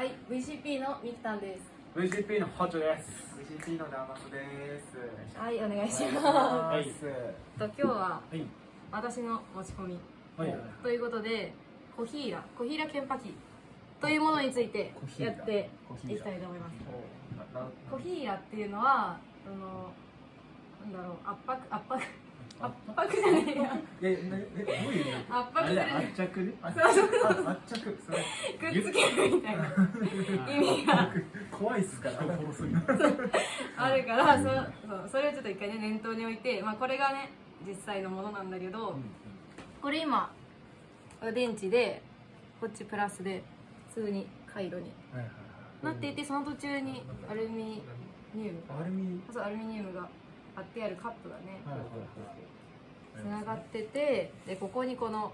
はい、VCP のミキタンです。VCP のホチョです。VCP のダーマスです。はい、お願いします。はいと今日ははい。私の持ち込みはい。ということで、コヒーラ、コヒーラケンパキというものについてやっていきたいと思います。コヒーラっていうのは、あの、なんだろう、圧迫、圧迫、圧迫じゃねえや。え、なえ、どういう意味？圧迫する、圧着？で。あ、そうそうあ圧着、それ、くっつけるみたいな。意味が。怖いっすから。殺すんだ。あるから、そそう。それをちょっと一回ね、念頭に置いて、まあこれがね、実際のものなんだけど、これ今電池でこっちプラスで普通に回路になっていてその途中にアルミニウム。アルミ？そうアルミニウムが貼ってあるカップがねはいはいつながっててでここにこの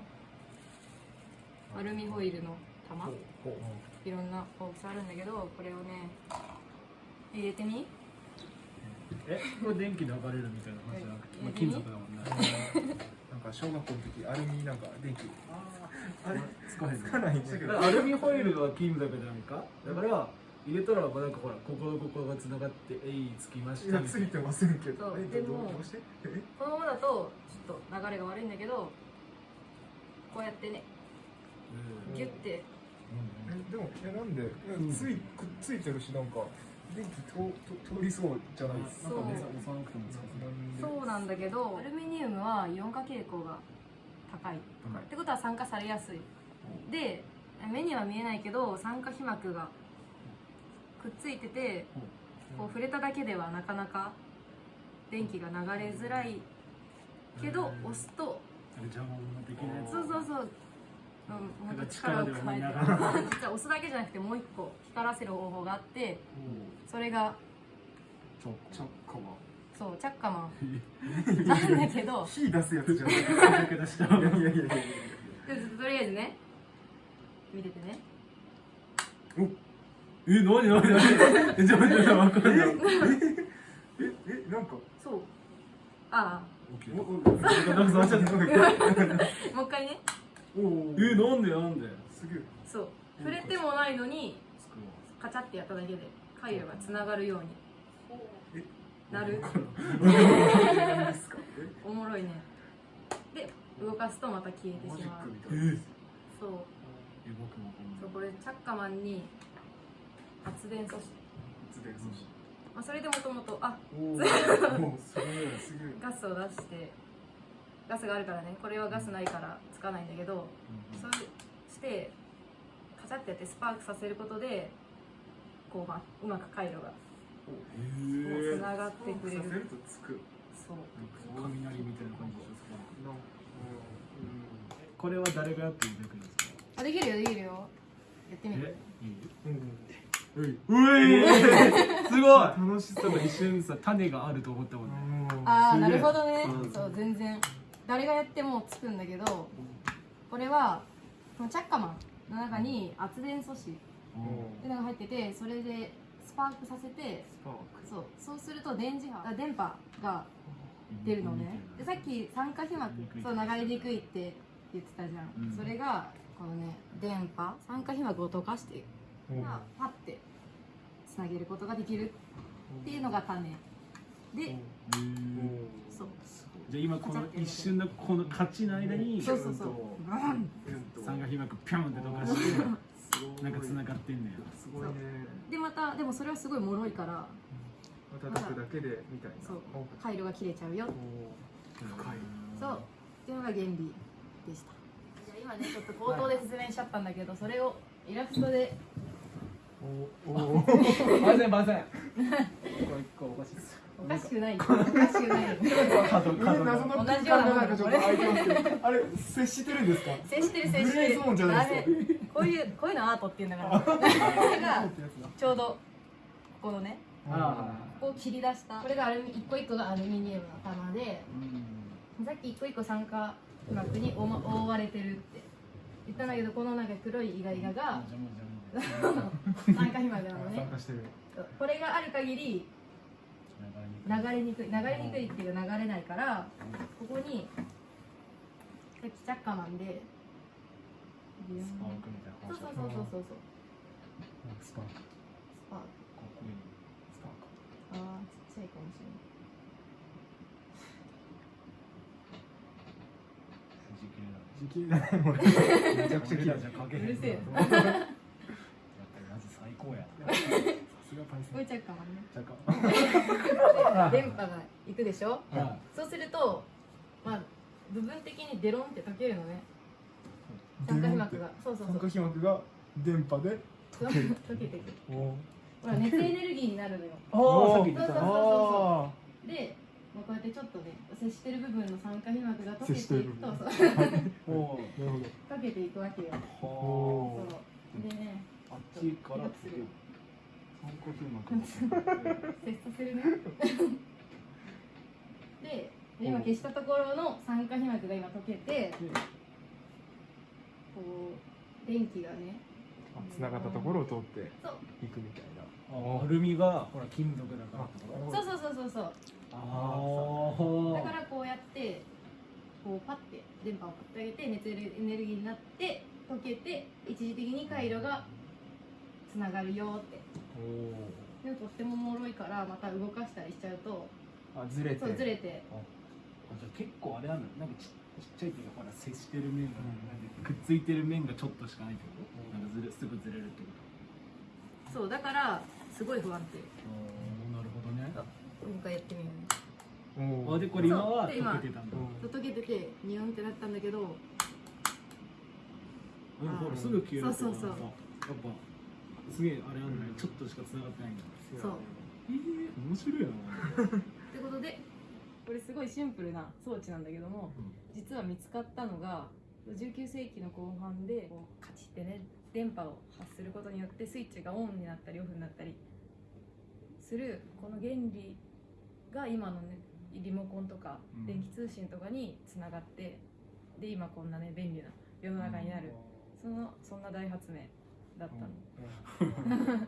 アルミホイルの玉いろんな大きさあるんだけどこれをね入れてみえ、これ電気流れるみたいな話じゃなくて、まあ金属だもんね。なんか小学校の時、アルミなんか電気。あれ、使えつかないんだけど。アルミホイルは金属じゃないか。だから入れたらなんかほらこことここが繋がってえいつきました。ついてませんけど。そうえどでもどうして？え、このままだとちょっと流れが悪いんだけどこうやってねギュッてえ、でも、え、なんで、んつい、くっついてるし、なんか。電気通、と通りそうじゃないですか。そう。そうなんだけどアルミニウムはイオン化傾向が高いってことは酸化されやすいで目には見えないけど酸化皮膜がくっついててこう触れただけではなかなか電気が流れづらいけど押すと邪魔もできない。やつ。そうそうそう、うん、もっと力を加えて。実は 押すだけじゃなくてもう一個光らせる方法があってそれがちょちょっかま。そうチャッカマンなんだけど火出すやつじゃない。い。やいやいやとりあえずね見ててねえ、なになになにえ、じゃあ、じゃあ、わかんない。え、え、なんか？そうあおおなんか触っちゃった。あもう一回ね。おおえ、なんでなんで？すげえ。そう。触れてもないのにカチャってやっただけで回路がつながるように。なる？おもろいね。で動かすとまた消えてマジッしまうクみたいな。え、そう。え、僕もそうこれチャッカマンに発電素子、発電素子。まあ、それで もともとあ。ガスを出してガスがあるからねこれはガスないからつかないんだけどそうしてカチャってやってスパークさせることでこう、まあ、うまく回路がへつながってくれるさせるとつく。そう雷みたいな感じですか。なんかこれは誰がやっていただくんですか？あできるよできるよやってみるえ、いい？うん。うん。うえすごい。楽しそうちょっと一瞬さ、種があると思ったもんね。ああなるほどね。うんそう。全然。誰がやってもつくんだけどこれはこのチャッカマンの中に圧電素子っていうのが入っててそれでスパークさせてスパーク。そうそうすると電磁波あ電波が出るのね。でさっき酸化皮膜そう流れにくいって言ってたじゃん、うん。それがこのね電波酸化皮膜を溶かしてがパッてつなげることができるっていうのが種。でそう。じゃあ今この一瞬のこの勝ちの間にそうそうそう。三が被膜ピョンって溶かしてなんか繋がってんねやすごいね。でまたでもそれはすごい脆いから叩くだけでみたいな。そう。お回路が切れちゃうよ。深い。そう。っていうのが原理でした。じゃあ今ねちょっと口頭で説明しちゃったんだけどそれをイラストでおお。バセンバセン。これ一個おかしいですおかしくないおかしくない角え謎の空間がなんかちょっと空いてますけど、あれ接してるんですか？接してる接してる。グレーゾーンじゃないですか。ダメこういうこういうのアートっていうんだから。これがちょうどここのねあここを切り出した。これがアルミ一個一個がアルミニウムの玉でうん。さっき一個一個酸化皮膜に覆われてるって言ったんだけどこのなんか黒いイガイガが邪魔邪魔酸化皮膜なのね。参加してる。これがある限り流れにくい流れにくいっていうか流れないからここにさっきチャッカマンでスパークみたいなそうそうそうそうそうそうスパーク。スパーク。かっこいい。スパークああちっちゃいかもしれない。藤木だ時期だねもう めちゃくちゃじゃかけへんうるせえやっぱりマジ最高やさすがパイセンこいちゃうかもね。電波が行くでしょ？はそうするとまあ部分的にデロンって溶けるのね。酸化皮膜が。そうそうそ酸う化皮膜が電波でそう溶けていくおほら熱エネルギーになるのよ。ああさっき言ってた。そうそうあで、まあ、こうやってちょっとね接してる部分の酸化皮膜が溶けていくとそう。おあなるほど。溶けていくわけよ。おおー。そう。でねあっちから でで今消したところの酸化皮膜が今溶けてこう電気がねあ繋がったところを通ってそういくみたいなあアルミがほら金属だから。そうそうそうそうそう。あだからこうやってこうパッて電波を振ってあげて熱エネルギーになって溶けて一時的に回路がつながるよって。おでもとってもおもろいからまた動かしたりしちゃうとあずれて。そうずれて。じゃあ結構あれなんだなんかちちっちゃいっていうかほら接してる面が、なんでくっついてる面がちょっとしかないってこと、なんかずれすぐずれるってこそうだからすごい不安定。となるほどね。もう一回やってみようあでこれ今は溶けてたんだ。うん。溶けててニュンってなったんだけどうんほらすぐ消えるそうそうそう。やっぱすげえあれなんちょっとしか繋がってないんだ。そう。ええ面白いな。ってことでこれすごいシンプルな装置なんだけども、実は見つかったのが19世紀の後半でこうカチッてね電波を発することによってスイッチがオンになったりオフになったりするこの原理が今のねリモコンとかうん。電気通信とかにつながってで今こんなね便利な世の中になる、そのそんな大発明だったの、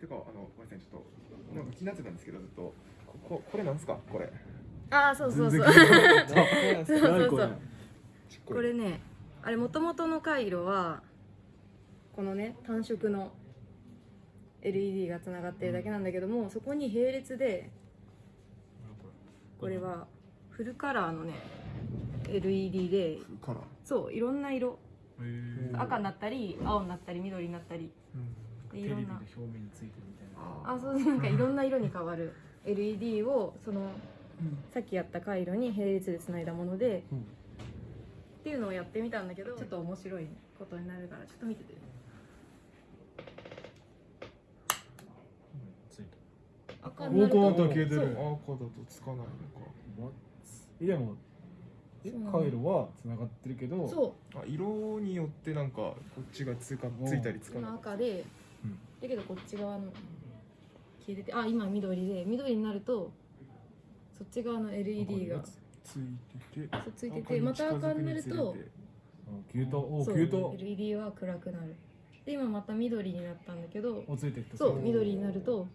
てかあのごめんなさいちょっとなんか気になってたんですけどずっとこここれなんですか？これ。ああそうそうそう。全然 そうそう何これねあれもともとの回路はこのね単色の LED がつながってるだけなんだけども、そこに並列でこれはフルカラーのね LED でカラー。そういろんな色赤になったり青になったり緑になったり。でテレビでいろんな。表面についてるみたいな。あそうなんかいろんな色に変わる。LED をそのさっきやった回路に並列でつないだもので、うん。っていうのをやってみたんだけどちょっと面白いことになるからちょっと見てて。ついて赤になる赤だとつかないのか。えでもえそう。なの回路は繋がってるけどそあ色によってなんかこっちがつかついたりつかない。赤で、うん。だけどこっち側の消えててあ今緑で緑になるとそっち側の LED が。ついててそうついててまた赤になるとあ消えた。おそう消えた。LED は暗くなる。で今また緑になったんだけどそう緑になると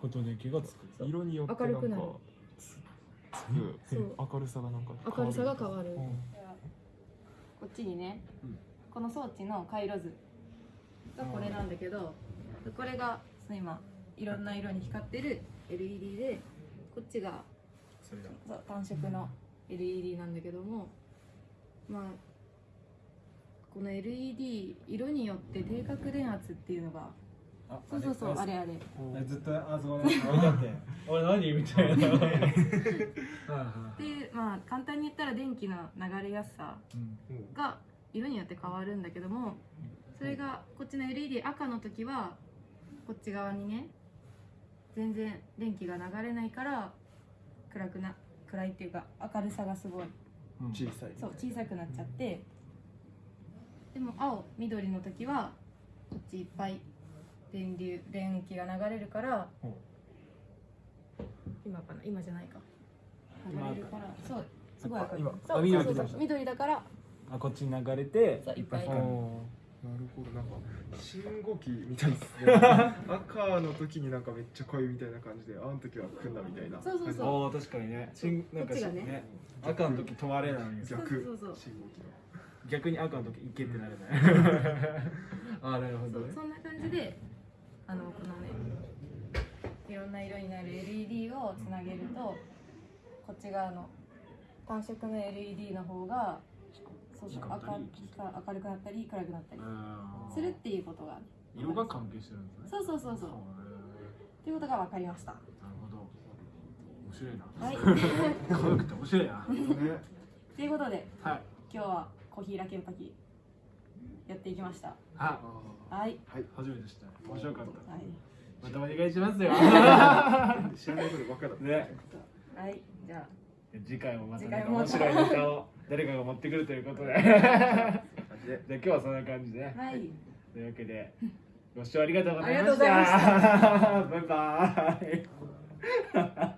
こと電気がつく。色によってなんか明るくなるつく明るさがなんか明るさが変わるうん。こっちにね、うん。この装置の回路図がこれなんだけど、これが今いろんな色に光ってる LED でこっちが単色の LED なんだけどもまあこの LED 色によって低角電圧っていうのがあそうそうそうあれあれあずっとあそこね置いてあって。俺何？みたいな。はいはいってい。うまあ簡単に言ったら電気の流れやすさうん。が色によって変わるんだけどもそれがこっちの LED 赤の時はこっち側にね全然電気が流れないから暗くな暗いっていうか明るさがすごい。うん。小さい。そう小さくなっちゃって。でも青緑の時はこっちいっぱい電流電気が流れるからほ今かな？今じゃないか。流今れるから。そうすごい明る。い今そうそうそうだ緑だから。あこっちに流れてそういっぱい。あー。光るなるほど。なんか信号機みたいですね。赤の時になんかめっちゃ濃いみたいな感じで青の時は来んだみたいな。そうそうそう。ああ確かにね。しんなんかこっちがね。ね。赤の時止まれない。んですよ逆そうそうそう。信号機の。逆に赤の時行けってなれない。ああなるほどね。そうそんな感じであのこのねいろんな色になる LED をつなげるとこっち側の単色の LED の方がそうそう明る明るくなったり暗くなったりするっていうことが色が関係してるんですね。そうそうそうそう。へっていうことが分かりました。ーなるほど。面白いな。はい。可愛くて面白いな。ね。ということではい。今日はコーヒーラケンパキやっていきました。あはい。初めて知った。面白かった。はい。またお願いしますよ。知らないことばっかだ。ね。はい。じゃあ。次回もまた面白いネタを誰かが持ってくるということで。じゃあ今日はそんな感じで、はい。というわけでご視聴ありがとうございまありがとうございました。バイバイ